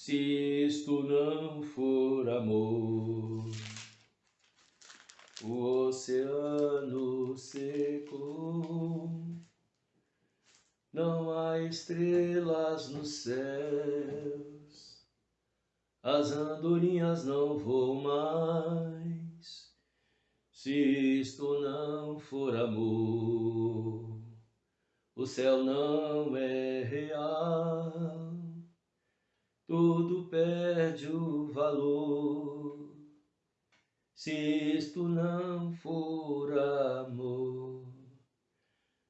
se isto não for amor. O oceano secou, não há estrelas nos céus, as andorinhas não voam mais, se isto não for amor. O céu não é real, tudo perde o valor se isto não for amor.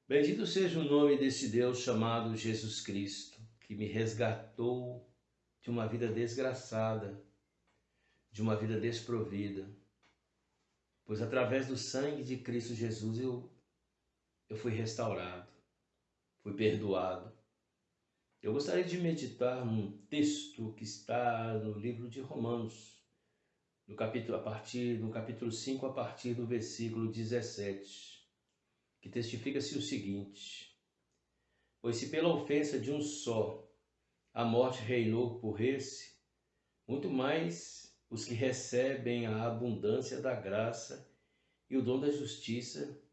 Bendito seja o nome desse Deus chamado Jesus Cristo, que me resgatou de uma vida desgraçada, de uma vida desprovida. Pois através do sangue de Cristo Jesus eu, eu fui restaurado, fui perdoado. Eu gostaria de meditar num texto que está no livro de Romanos, no capítulo, a partir, no capítulo 5, a partir do versículo 17, que testifica-se o seguinte: Pois se pela ofensa de um só a morte reinou por esse, muito mais os que recebem a abundância da graça e o dom da justiça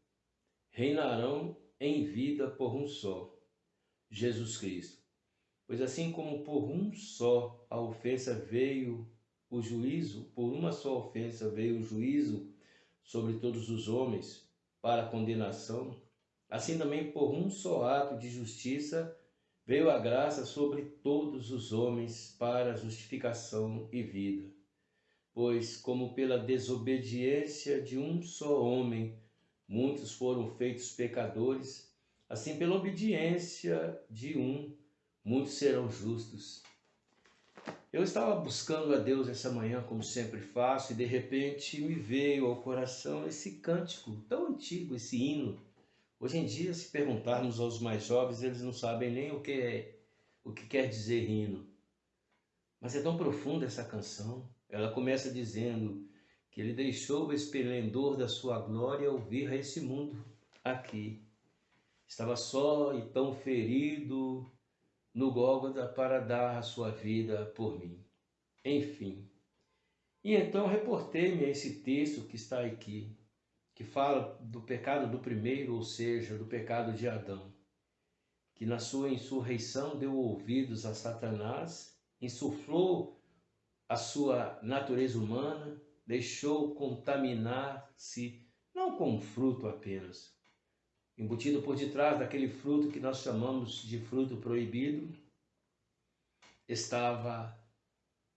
reinarão em vida por um só, Jesus Cristo. Pois assim como por um só a ofensa veio o juízo, por uma só ofensa veio o juízo sobre todos os homens para condenação, assim também por um só ato de justiça veio a graça sobre todos os homens para justificação e vida. Pois, como pela desobediência de um só homem muitos foram feitos pecadores, assim pela obediência de um muitos serão justos. Eu estava buscando a Deus essa manhã, como sempre faço, e de repente me veio ao coração esse cântico tão antigo, esse hino. Hoje em dia, se perguntarmos aos mais jovens, eles não sabem nem o que é, o que quer dizer hino. Mas é tão profunda essa canção. Ela começa dizendo que ele deixou o esplendor da sua glória ouvir a esse mundo aqui. Estava só e tão ferido, no Gólgota para dar a sua vida por mim. Enfim. E então reportei-me a esse texto que está aqui, que fala do pecado do primeiro, ou seja, do pecado de Adão, que na sua insurreição deu ouvidos a Satanás, insuflou a sua natureza humana, deixou contaminar-se, não com fruto apenas, embutido por detrás daquele fruto que nós chamamos de fruto proibido, estava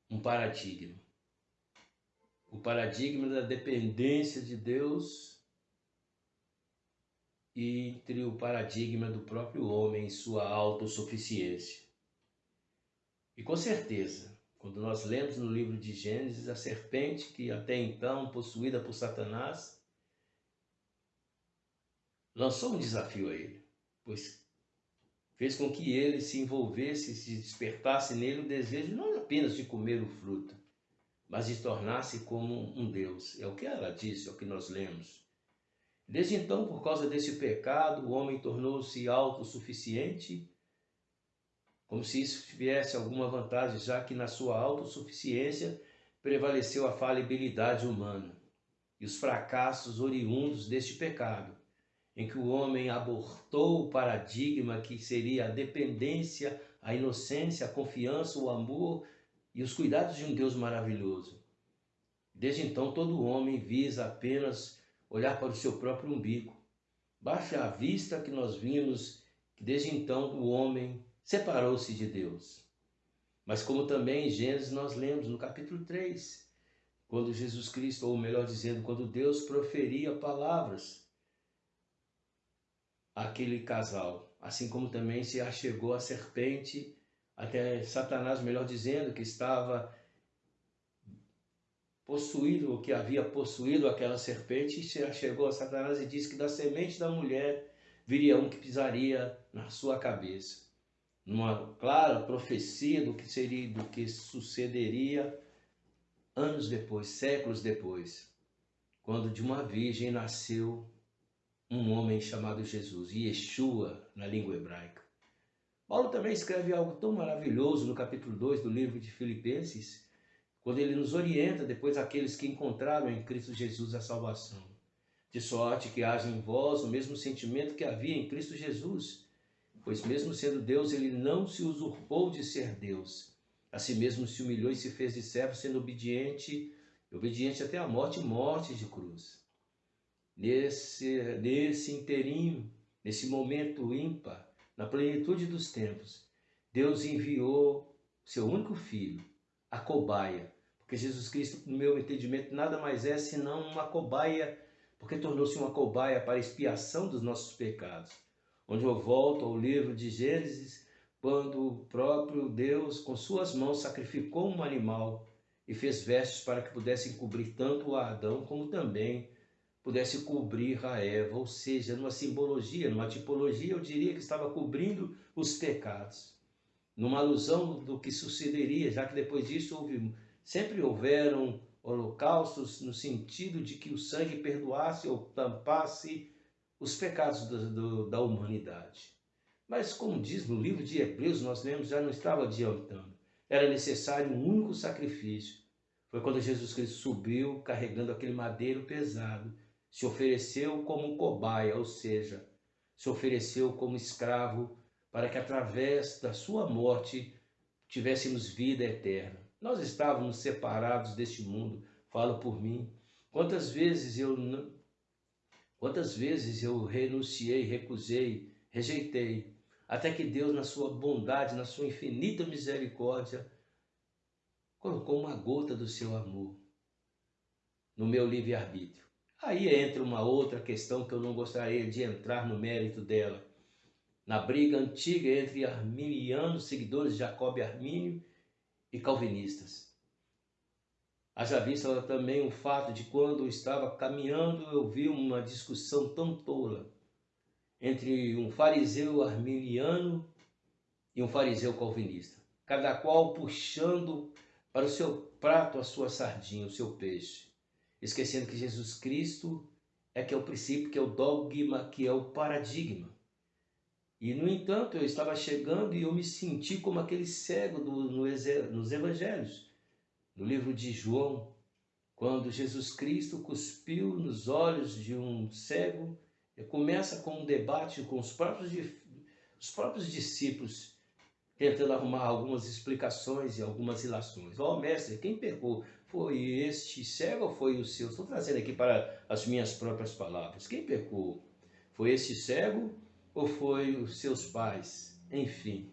um paradigma. O paradigma da dependência de Deus entre o paradigma do próprio homem e sua autossuficiência. E com certeza, quando nós lemos no livro de Gênesis, a serpente que até então possuída por Satanás lançou um desafio a ele, pois fez com que ele se envolvesse, se despertasse nele o desejo não apenas de comer o fruto, mas de tornar-se como um Deus. É o que ela disse, é o que nós lemos. Desde então, por causa desse pecado, o homem tornou-se autossuficiente, como se isso tivesse alguma vantagem, já que na sua autossuficiência prevaleceu a falibilidade humana e os fracassos oriundos deste pecado em que o homem abortou o paradigma que seria a dependência, a inocência, a confiança, o amor e os cuidados de um Deus maravilhoso. Desde então, todo homem visa apenas olhar para o seu próprio umbigo. Baixa a vista que nós vimos que desde então o homem separou-se de Deus. Mas como também em Gênesis nós lemos no capítulo 3, quando Jesus Cristo, ou melhor dizendo, quando Deus proferia palavras aquele casal, assim como também se achegou a serpente até Satanás, melhor dizendo, que estava possuído, ou que havia possuído aquela serpente, se achegou a Satanás e disse que da semente da mulher viria um que pisaria na sua cabeça. Numa clara profecia do que seria, do que sucederia anos depois, séculos depois, quando de uma virgem nasceu um homem chamado Jesus, Yeshua na língua hebraica. Paulo também escreve algo tão maravilhoso no capítulo 2 do livro de Filipenses, quando ele nos orienta depois aqueles que encontraram em Cristo Jesus a salvação. De sorte que haja em vós o mesmo sentimento que havia em Cristo Jesus, pois mesmo sendo Deus, ele não se usurpou de ser Deus. A si mesmo se humilhou e se fez de servo, sendo obediente, obediente até a morte morte de cruz. Nesse, nesse inteirinho, nesse momento ímpar, na plenitude dos tempos, Deus enviou seu único filho, a cobaia, porque Jesus Cristo, no meu entendimento, nada mais é senão uma cobaia, porque tornou-se uma cobaia para expiação dos nossos pecados. Onde eu volto ao livro de Gênesis, quando o próprio Deus, com suas mãos, sacrificou um animal e fez vestes para que pudessem cobrir tanto a Adão como também pudesse cobrir a Eva, ou seja, numa simbologia, numa tipologia, eu diria que estava cobrindo os pecados, numa alusão do que sucederia, já que depois disso houve, sempre houveram holocaustos no sentido de que o sangue perdoasse ou tampasse os pecados do, do, da humanidade. Mas, como diz no livro de Hebreus, nós lemos, já não estava adiantando. Era necessário um único sacrifício. Foi quando Jesus Cristo subiu carregando aquele madeiro pesado se ofereceu como cobaia, ou seja, se ofereceu como escravo para que através da sua morte tivéssemos vida eterna. Nós estávamos separados deste mundo, falo por mim. Quantas vezes eu quantas vezes eu renunciei, recusei, rejeitei, até que Deus na sua bondade, na sua infinita misericórdia, colocou uma gota do seu amor no meu livre-arbítrio. Aí entra uma outra questão que eu não gostaria de entrar no mérito dela. Na briga antiga entre arminianos, seguidores de Jacob e Armínio, e calvinistas. Haja vista também o fato de quando eu estava caminhando, eu vi uma discussão tão tola entre um fariseu arminiano e um fariseu calvinista, cada qual puxando para o seu prato a sua sardinha, o seu peixe esquecendo que Jesus Cristo é que é o princípio, que é o dogma, que é o paradigma. E, no entanto, eu estava chegando e eu me senti como aquele cego do, no, nos evangelhos, no livro de João, quando Jesus Cristo cuspiu nos olhos de um cego, começa com um debate com os próprios, os próprios discípulos, tentando arrumar algumas explicações e algumas ilações. Ó, oh, mestre, quem pecou? Foi este cego foi o seu? Estou trazendo aqui para as minhas próprias palavras. Quem pecou? Foi este cego ou foi os seus pais? Enfim,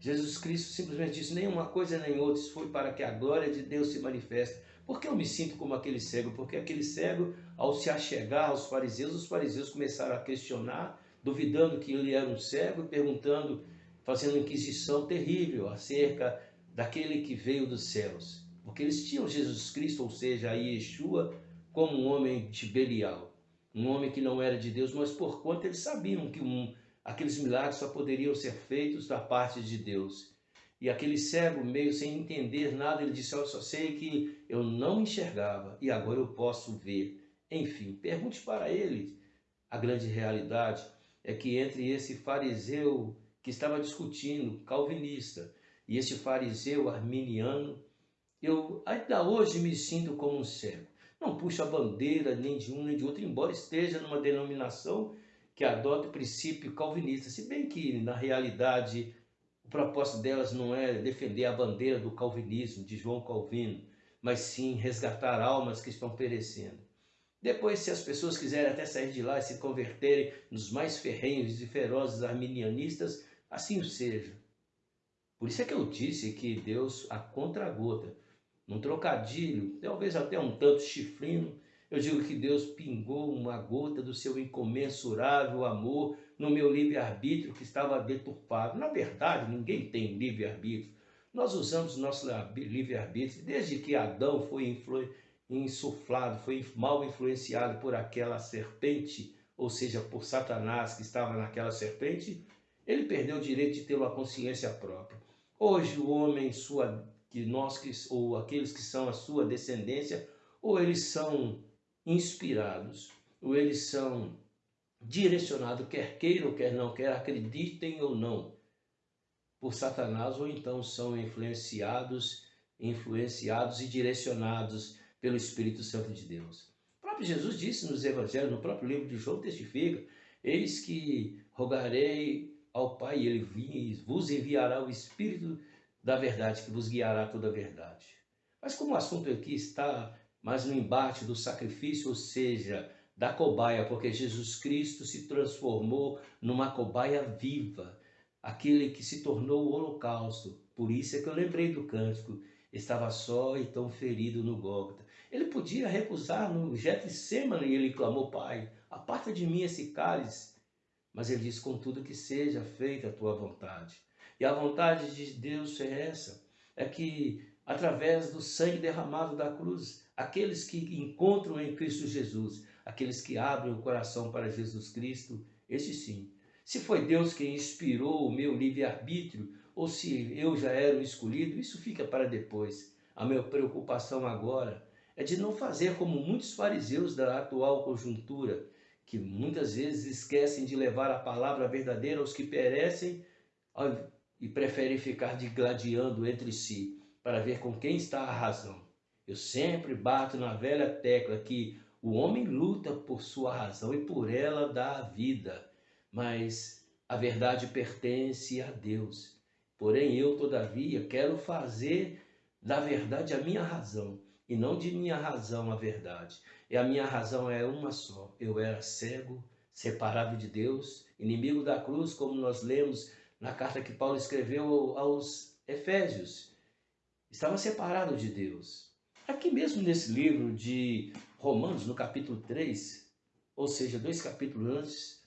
Jesus Cristo simplesmente disse: nem uma coisa nem outra, isso foi para que a glória de Deus se manifeste. Por que eu me sinto como aquele cego? Porque aquele cego, ao se achegar aos fariseus, os fariseus começaram a questionar, duvidando que ele era um cego, perguntando, fazendo inquisição terrível acerca daquele que veio dos céus porque eles tinham Jesus Cristo, ou seja, a Yeshua, como um homem de Belial, um homem que não era de Deus, mas por conta eles sabiam que um, aqueles milagres só poderiam ser feitos da parte de Deus. E aquele cego, meio sem entender nada, ele disse: Eu só sei que eu não enxergava e agora eu posso ver. Enfim, pergunte para ele. A grande realidade é que entre esse fariseu que estava discutindo, calvinista, e esse fariseu arminiano, eu ainda hoje me sinto como um cego. Não puxo a bandeira nem de um nem de outro, embora esteja numa denominação que adota o princípio calvinista, se bem que na realidade o propósito delas não é defender a bandeira do calvinismo, de João Calvino, mas sim resgatar almas que estão perecendo. Depois, se as pessoas quiserem até sair de lá e se converterem nos mais ferrenhos e ferozes arminianistas, assim o seja. Por isso é que eu disse que Deus, a contra-gota, num trocadilho, talvez até um tanto chifrino, eu digo que Deus pingou uma gota do seu incomensurável amor no meu livre-arbítrio que estava deturpado. Na verdade, ninguém tem livre-arbítrio. Nós usamos nosso livre-arbítrio desde que Adão foi insuflado, foi mal influenciado por aquela serpente, ou seja, por Satanás que estava naquela serpente, ele perdeu o direito de ter uma consciência própria. Hoje o homem, sua que nós que, ou aqueles que são a sua descendência, ou eles são inspirados, ou eles são direcionados, quer queiram, quer não, quer acreditem ou não. por Satanás ou então são influenciados, influenciados e direcionados pelo Espírito Santo de Deus. O próprio Jesus disse nos evangelhos, no próprio livro de João testifica, eis que rogarei ao Pai e ele vos enviará o Espírito da verdade que vos guiará toda a verdade. Mas como o assunto aqui está mais no embate do sacrifício, ou seja, da cobaia, porque Jesus Cristo se transformou numa cobaia viva, aquele que se tornou o holocausto. Por isso é que eu lembrei do cântico, estava só e tão ferido no Gólgota. Ele podia recusar no Getsemane e ele clamou, Pai, aparta de mim esse cálice. Mas ele diz, contudo que seja feita a tua vontade. E a vontade de Deus é essa, é que através do sangue derramado da cruz, aqueles que encontram em Cristo Jesus, aqueles que abrem o coração para Jesus Cristo, esse sim. Se foi Deus quem inspirou o meu livre-arbítrio, ou se eu já era o escolhido, isso fica para depois. A minha preocupação agora é de não fazer como muitos fariseus da atual conjuntura, que muitas vezes esquecem de levar a palavra verdadeira aos que perecem e preferem ficar digladiando entre si para ver com quem está a razão. Eu sempre bato na velha tecla que o homem luta por sua razão e por ela dá a vida, mas a verdade pertence a Deus. Porém, eu, todavia, quero fazer da verdade a minha razão e não de minha razão a verdade. E a minha razão é uma só. Eu era cego, separado de Deus, inimigo da cruz, como nós lemos na carta que Paulo escreveu aos Efésios. Estava separado de Deus. Aqui mesmo nesse livro de Romanos, no capítulo 3, ou seja, dois capítulos antes,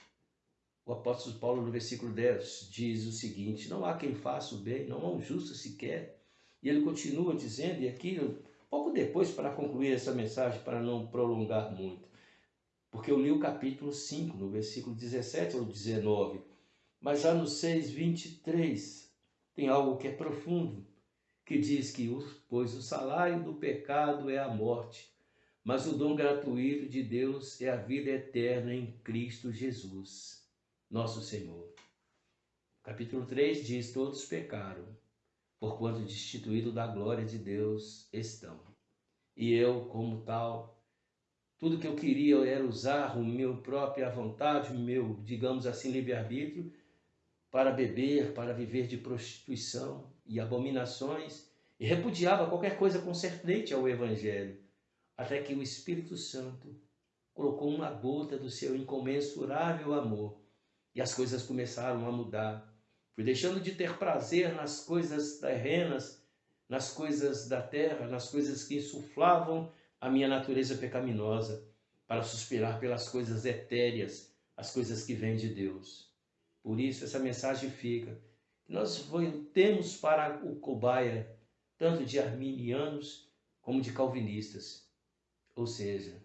o apóstolo Paulo, no versículo 10, diz o seguinte: Não há quem faça o bem, não há um justo sequer. E ele continua dizendo, e aqui, pouco depois, para concluir essa mensagem, para não prolongar muito, porque eu li o capítulo 5, no versículo 17 ou 19, mas já no 6, 23, tem algo que é profundo, que diz que, pois o salário do pecado é a morte, mas o dom gratuito de Deus é a vida eterna em Cristo Jesus, nosso Senhor. Capítulo 3 diz: Todos pecaram, porquanto destituídos da glória de Deus estão. E eu, como tal, tudo que eu queria era usar o meu própria vontade, o meu, digamos assim, livre-arbítrio, para beber, para viver de prostituição e abominações, e repudiava qualquer coisa concernente ao Evangelho até que o Espírito Santo colocou uma gota do seu incomensurável amor e as coisas começaram a mudar. Fui deixando de ter prazer nas coisas terrenas, nas coisas da terra, nas coisas que insuflavam a minha natureza pecaminosa, para suspirar pelas coisas etéreas, as coisas que vêm de Deus. Por isso, essa mensagem fica. Nós voltemos para o cobaia, tanto de arminianos como de calvinistas ou seja,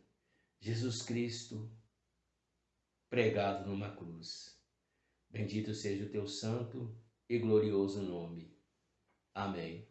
Jesus Cristo pregado numa cruz. Bendito seja o teu santo e glorioso nome. Amém.